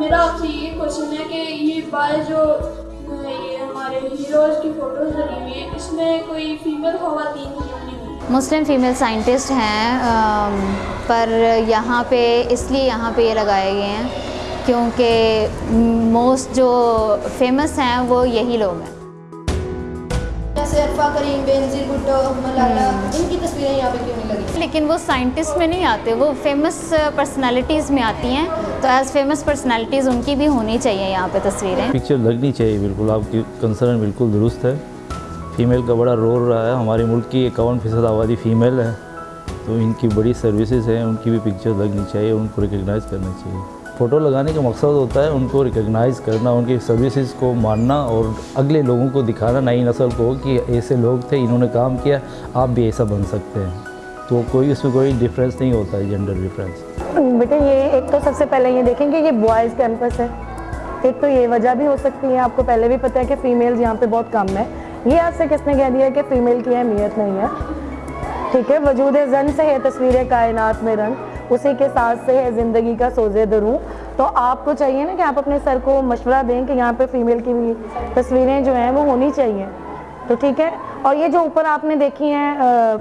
میرا آپ سے یہ کوشچن ہے کہ یہ بائے جو، یہ ہمارے ہیروز کی فوٹوز لگی ہوئی ہیں، اس میں کوئی فیمیل خواتین مسلم فیمیل سائنٹسٹ ہیں پر یہاں پہ، اس لیے یہاں پہ یہ لگائے گئے ہیں کیونکہ موسٹ جو فیمس ہیں وہ یہی لوگ ہیں۔ جیسے عرفہ کریم بینظیر بھٹو ملالا ان کی تصویریں یہاں پہ کیوں نہیں لگی؟ لیکن وہ سائنٹسٹ میں نہیں آتے وہ فیمس پرسنالٹیز میں آتی ہیں۔ تو ایز فیمس پرسنالٹیز ان کی بھی ہونی چاہیے یہاں پہ تصویریں۔ پکچر لگنی چاہیے بالکل۔ آپ کی کنسرن بالکل درست ہے۔ فیمیل کا بڑا رول رہا ہے۔ ہمارے ملک کی اکاون فیصد آبادی فیمیل ہے۔ تو ان کی بڑی سروسز ہیں ان کی بھی پکچر لگنی چاہیے ان کو ریکگنائز کرنا چاہیے۔ فوٹو لگانے کا مقصد ہوتا ہے ان کو ریکگنائز کرنا، ان کی سروسز کو ماننا اور اگلے لوگوں کو دکھانا، نئی نسل کو کہ ایسے لوگ تھے، انہوں نے کام کیا، آپ بھی ایسا بن سکتے ہیں۔ تو کوئی اس میں کوئی ڈفرینس نہیں ہوتا ہے جینڈر ڈفرینس بیٹا یہ ایک تو سب سے پہلے یہ دیکھیں کہ یہ بوائز کیمپس ہے۔ ایک تو یہ وجہ بھی ہو سکتی ہے، آپ کو پہلے بھی پتہ ہے کہ فیمیلز یہاں پہ بہت کم ہے یہ آپ سے کس نے کہہ دیا کہ فیمیل کی اہمیت نہیں ہے؟ ٹھیک ہے، وجود زن سے ہے تصویر کائنات میں رنگ۔ اسی کے ساتھ سے ہے زندگی کا سوزے دروں تو آپ کو چاہیے نا کہ آپ اپنے سر کو مشورہ دیں کہ یہاں پہ فیمیل کی بھی تصویریں جو ہیں وہ ہونی چاہیے۔ تو ٹھیک ہے؟ اور یہ جو اوپر آپ نے دیکھی ہیں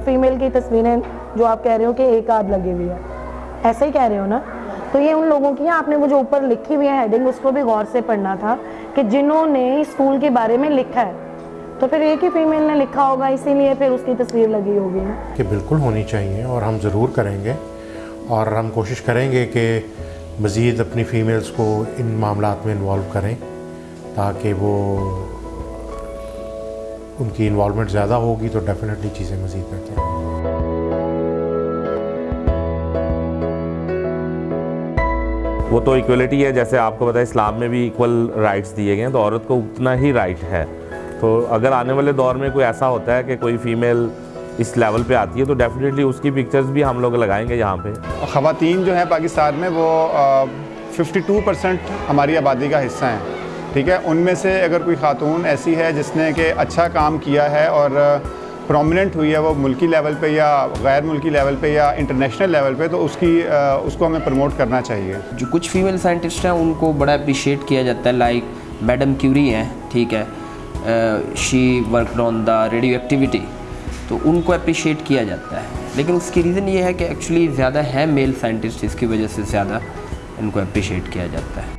فیمیل کی تصویریں جو آپ کہہ رہے ہو کہ ایک آدھ لگی ہوئی ہے ایسے ہی کہہ رہے ہو نا؟ تو یہ ان لوگوں کی ہیں۔ آپ نے وہ جو اوپر لکھی ہوئی ہے ہیڈنگ اس کو بھی غور سے پڑھنا تھا کہ جنہوں نے اسکول کے بارے میں لکھا ہے۔ تو پھر ایک ہی فیمیل نے لکھا ہوگا، اسی لیے پھر اس کی تصویر لگی ہوگی۔ کہ بالکل ہونی چاہیے اور ہم ضرور کریں گے۔ اور ہم کوشش کریں گے کہ مزید اپنی فیمیلز کو ان معاملات میں انوالو کریں تاکہ وہ ان کی انوالومنٹ زیادہ ہوگی تو ڈیفینیٹلی چیزیں مزید بہتر ہوں۔ وہ تو ایکولیٹی ہے، جیسے آپ کو پتہ ہے اسلام میں بھی ایکول رائٹس دیے گئے ہیں، تو عورت کو اتنا ہی رائٹ ہے۔ تو اگر آنے والے دور میں کوئی ایسا ہوتا ہے کہ کوئی فیمیل اس لیول پہ آتی ہے تو ڈیفینیٹلی اس کی پکچرز بھی ہم لوگ لگائیں گے یہاں پہ۔ خواتین جو ہیں پاکستان میں وہ ففٹی ٹو پرسنٹ ہماری آبادی کا حصہ ہیں ٹھیک ہے؟ ان میں سے اگر کوئی خاتون ایسی ہے جس نے کہ اچھا کام کیا ہے اور پرومیننٹ ہوئی ہے وہ ملکی لیول پہ یا غیر ملکی لیول پہ یا انٹرنیشنل لیول پہ تو اس کی اس کو ہمیں پروموٹ کرنا چاہیے۔ جو کچھ فیمیل سائنٹسٹ ہیں ان کو بڑا اپریشیٹ کیا جاتا ہے لائک میڈم کیوری ہیں ٹھیک ہے؟ She work on the radio activity تو ان کو اپریشیٹ کیا جاتا ہے۔ لیکن اس کی ریزن یہ ہے کہ ایکچولی زیادہ ہے میل سائنٹسٹ اس کی وجہ سے زیادہ ان کو اپریشیٹ کیا جاتا ہے۔